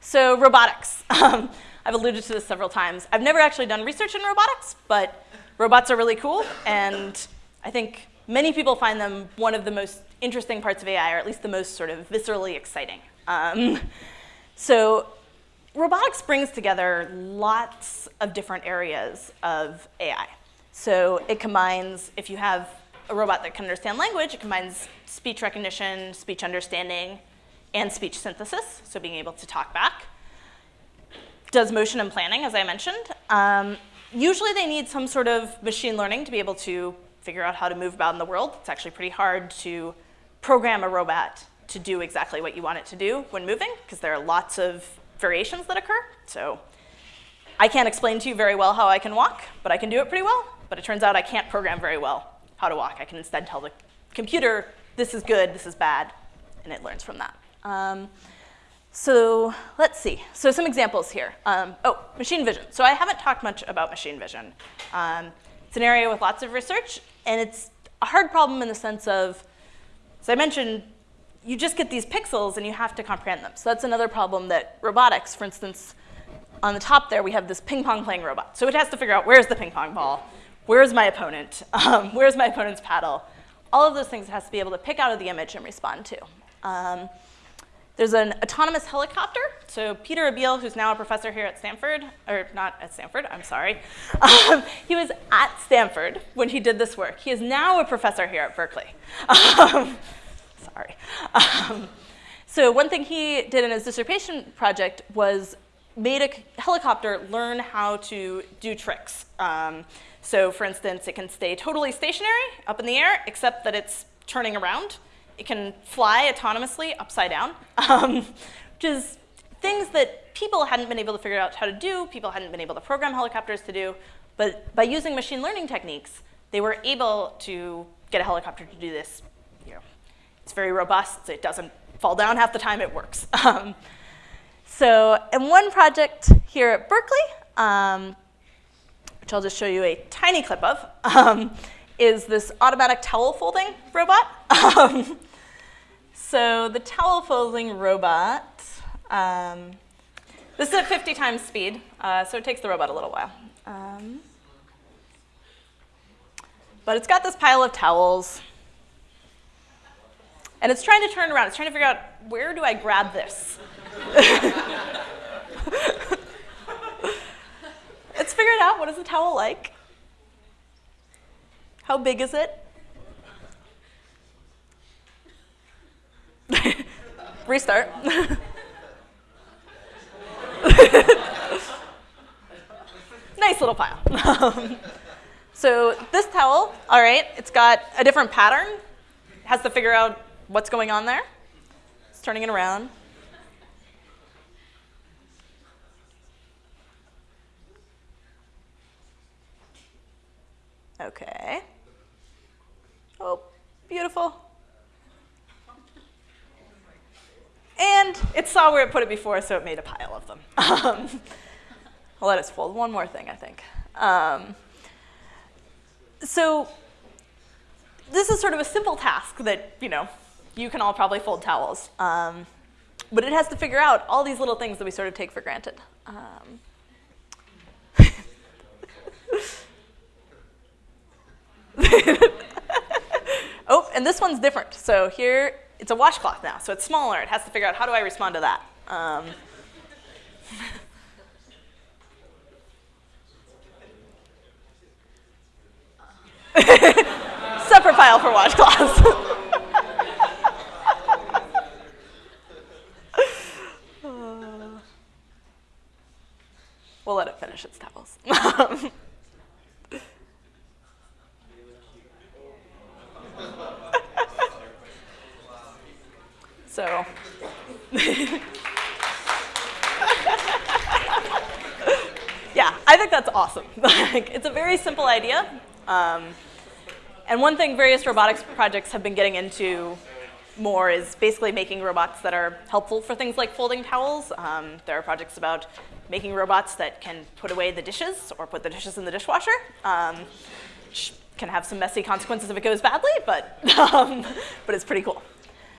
So robotics. Um, I've alluded to this several times. I've never actually done research in robotics, but robots are really cool, and I think many people find them one of the most interesting parts of AI, or at least the most sort of viscerally exciting. Um, so robotics brings together lots of different areas of AI. So it combines, if you have a robot that can understand language, it combines speech recognition, speech understanding, and speech synthesis, so being able to talk back. Does motion and planning, as I mentioned. Um, usually they need some sort of machine learning to be able to figure out how to move about in the world. It's actually pretty hard to program a robot to do exactly what you want it to do when moving, because there are lots of variations that occur. So I can't explain to you very well how I can walk, but I can do it pretty well. But it turns out I can't program very well how to walk. I can instead tell the computer, this is good, this is bad, and it learns from that. Um, so let's see. So some examples here. Um, oh, machine vision. So I haven't talked much about machine vision. Um, it's an area with lots of research, and it's a hard problem in the sense of, as I mentioned, you just get these pixels and you have to comprehend them. So that's another problem that robotics, for instance, on the top there, we have this ping pong playing robot. So it has to figure out where's the ping pong ball, where's my opponent, um, where's my opponent's paddle. All of those things it has to be able to pick out of the image and respond to. There's an autonomous helicopter. So Peter Abbeel, who's now a professor here at Stanford, or not at Stanford, I'm sorry. Um, he was at Stanford when he did this work. He is now a professor here at Berkeley. Um, sorry. Um, so one thing he did in his dissertation project was made a helicopter learn how to do tricks. Um, so for instance, it can stay totally stationary up in the air, except that it's turning around. It can fly autonomously upside down, um, which is things that people hadn't been able to figure out how to do, people hadn't been able to program helicopters to do, but by using machine learning techniques, they were able to get a helicopter to do this. You know, it's very robust, it doesn't fall down half the time, it works. Um, so in one project here at Berkeley, um, which I'll just show you a tiny clip of, um, is this automatic towel folding robot. So the towel folding robot, um, this is at 50 times speed, uh, so it takes the robot a little while. Um, but it's got this pile of towels. And it's trying to turn around. It's trying to figure out, where do I grab this? it's figured out, what is the towel like? How big is it? Restart. nice little pile. So this towel, all right, it's got a different pattern. It has to figure out what's going on there. It's turning it around. Okay. Oh, beautiful. And it saw where it put it before, so it made a pile of them. Um, I'll let us fold one more thing, I think. Um, so this is sort of a simple task that, you know, you can all probably fold towels. Um, but it has to figure out all these little things that we sort of take for granted. Um, oh, and this one's different. So here, it's a washcloth now, so it's smaller. It has to figure out how do I respond to that. Um, separate file for washcloths. we'll let it finish its towels. So. yeah, I think that's awesome. like, it's a very simple idea. Um, and one thing various robotics projects have been getting into more is basically making robots that are helpful for things like folding towels. Um, there are projects about making robots that can put away the dishes or put the dishes in the dishwasher. Um, which can have some messy consequences if it goes badly, but, um, but it's pretty cool.